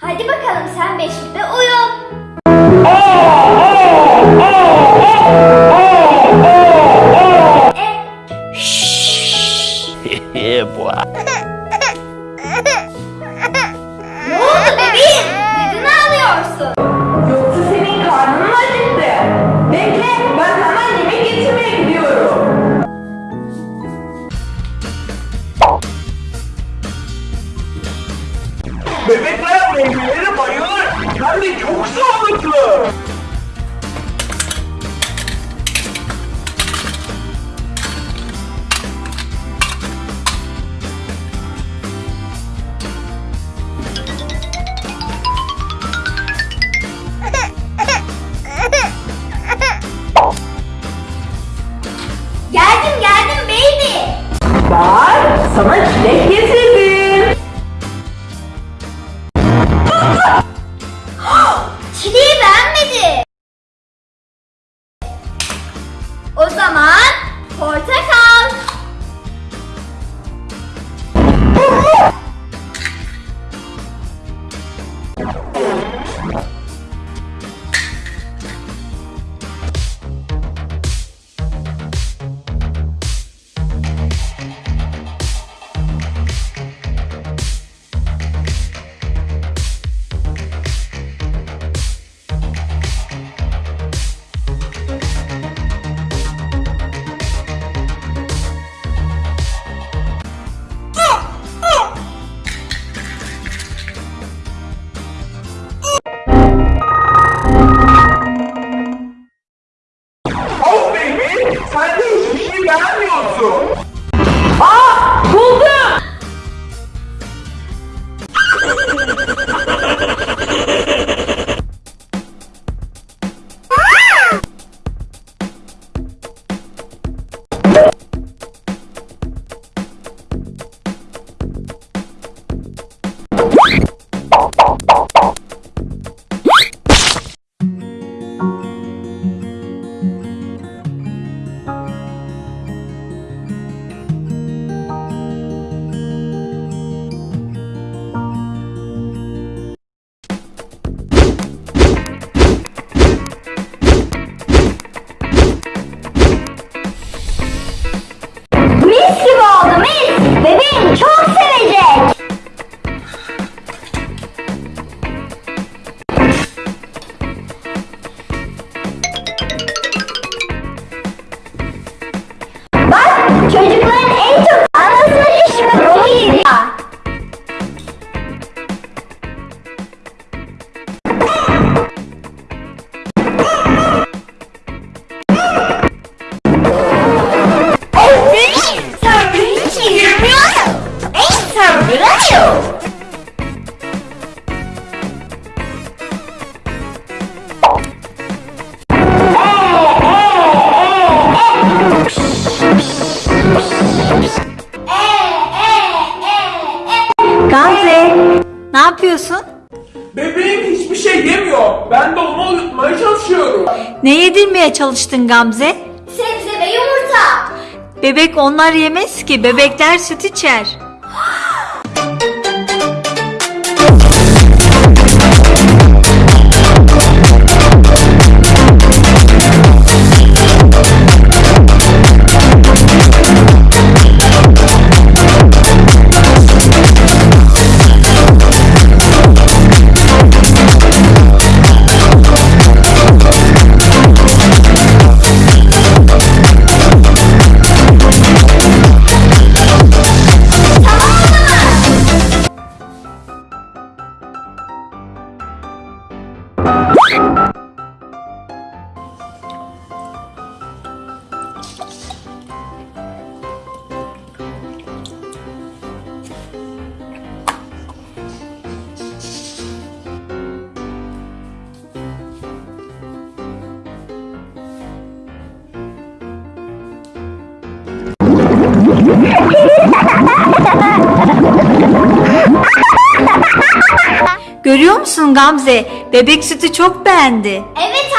Hadi bakalım sen beşikte uyu. Bebekler meyveleri bayılır. Hem de çok sağlıklı. Geldim geldim baby. Bak sana çilek getirdim. 干嘛？Gamze, ne yapıyorsun? Bebeğim hiçbir şey yemiyor. Ben de onu uyutmaya çalışıyorum. Ne yedirmeye çalıştın Gamze? Sebze ve yumurta. Bebek onlar yemez ki, bebekler süt içer. Görüyor musun Gamze? Bebek sütü çok beğendi. Evet